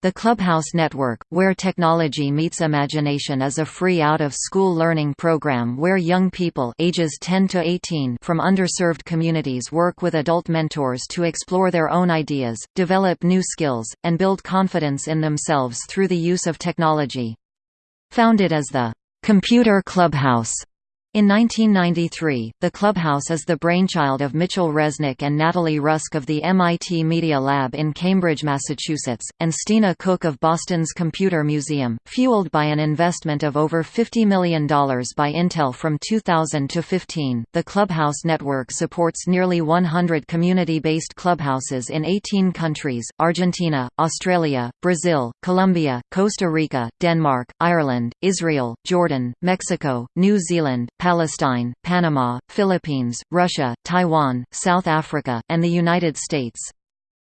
The Clubhouse Network, where technology meets imagination is a free out-of-school learning program where young people ages 10 to 18 from underserved communities work with adult mentors to explore their own ideas, develop new skills, and build confidence in themselves through the use of technology. Founded as the Computer Clubhouse in 1993, the Clubhouse is the brainchild of Mitchel Resnick and Natalie Rusk of the MIT Media Lab in Cambridge, Massachusetts, and Stina Cooke of Boston's Computer Museum, fueled by an investment of over $50 million by Intel from 2000 to 15. The Clubhouse network supports nearly 100 community-based clubhouses in 18 countries, Argentina, Australia, Brazil, Colombia, Costa Rica, Denmark, Ireland, Israel, Jordan, Mexico, New Zealand, Palestine, Panama, Philippines, Russia, Taiwan, South Africa, and the United States.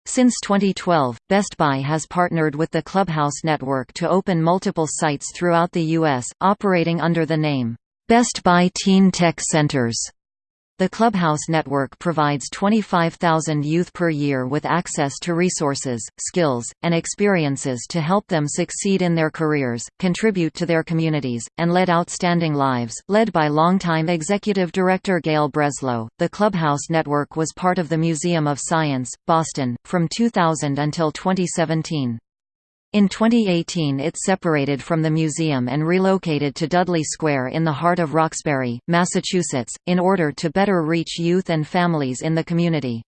Since 2012, Best Buy has partnered with the Clubhouse Network to open multiple sites throughout the U.S., operating under the name, Best Buy Teen Tech Centers. The Clubhouse Network provides 25,000 youth per year with access to resources, skills, and experiences to help them succeed in their careers, contribute to their communities, and lead outstanding lives. Led by longtime executive director Gail Breslow, the Clubhouse Network was part of the Museum of Science, Boston, from 2000 until 2017. In 2018 it separated from the museum and relocated to Dudley Square in the heart of Roxbury, Massachusetts, in order to better reach youth and families in the community.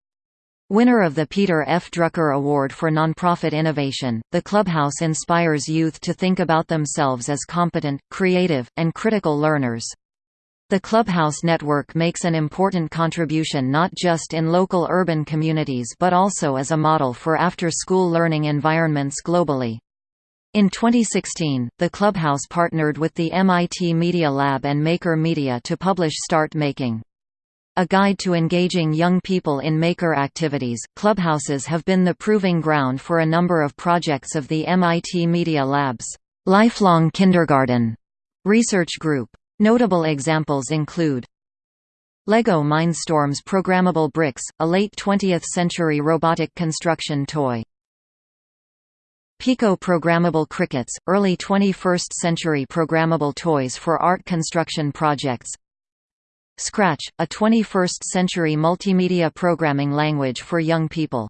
Winner of the Peter F. Drucker Award for Nonprofit Innovation, the Clubhouse inspires youth to think about themselves as competent, creative, and critical learners. The Clubhouse Network makes an important contribution not just in local urban communities but also as a model for after-school learning environments globally. In 2016, the Clubhouse partnered with the MIT Media Lab and Maker Media to publish Start Making. A guide to engaging young people in maker activities, clubhouses have been the proving ground for a number of projects of the MIT Media Lab's Lifelong Kindergarten research group. Notable examples include LEGO Mindstorms Programmable Bricks, a late 20th-century robotic construction toy. Pico Programmable Crickets, early 21st-century programmable toys for art construction projects. Scratch, a 21st-century multimedia programming language for young people.